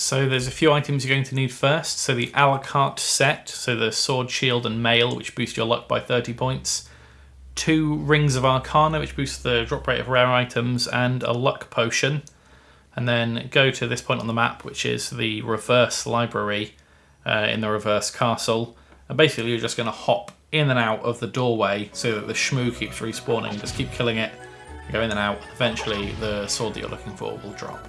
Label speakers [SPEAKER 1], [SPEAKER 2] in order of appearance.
[SPEAKER 1] So there's a few items you're going to need first. So the Alucart set, so the sword, shield and mail, which boost your luck by 30 points. Two rings of arcana, which boosts the drop rate of rare items, and a luck potion. And then go to this point on the map, which is the reverse library uh, in the reverse castle. And basically you're just going to hop in and out of the doorway so that the Schmoo keeps respawning. Just keep killing it, go in and out. Eventually the sword that you're looking for will drop.